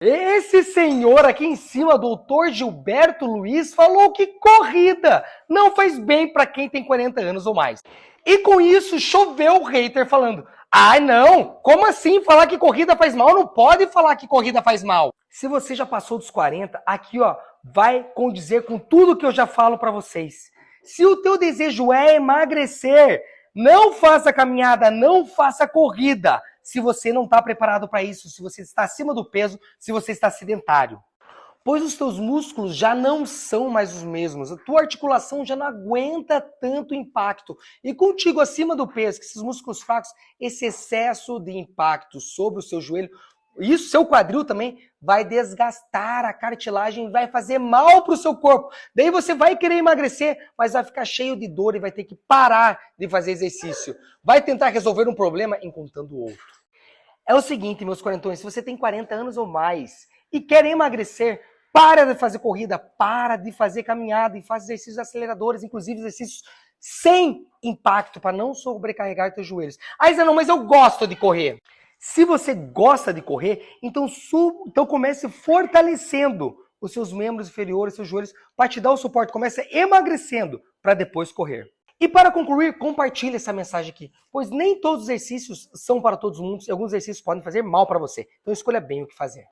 Esse senhor aqui em cima, doutor Gilberto Luiz, falou que corrida não faz bem para quem tem 40 anos ou mais. E com isso choveu o hater falando: "Ai, não, como assim falar que corrida faz mal? Não pode falar que corrida faz mal". Se você já passou dos 40, aqui ó, vai condizer com tudo que eu já falo para vocês. Se o teu desejo é emagrecer, não faça caminhada, não faça corrida se você não está preparado para isso, se você está acima do peso, se você está sedentário. Pois os teus músculos já não são mais os mesmos, a tua articulação já não aguenta tanto impacto. E contigo acima do peso, que esses músculos fracos, esse excesso de impacto sobre o seu joelho, isso, seu quadril também, vai desgastar a cartilagem, vai fazer mal para o seu corpo. Daí você vai querer emagrecer, mas vai ficar cheio de dor e vai ter que parar de fazer exercício. Vai tentar resolver um problema encontrando outro. É o seguinte, meus quarentões, se você tem 40 anos ou mais e quer emagrecer, para de fazer corrida, para de fazer caminhada e faz exercícios aceleradores, inclusive exercícios sem impacto para não sobrecarregar teus joelhos. Ah, não, mas eu gosto de correr. Se você gosta de correr, então, sub, então comece fortalecendo os seus membros inferiores, seus joelhos, para te dar o suporte. Comece emagrecendo para depois correr. E para concluir, compartilhe essa mensagem aqui, pois nem todos os exercícios são para todos os mundos e alguns exercícios podem fazer mal para você. Então escolha bem o que fazer.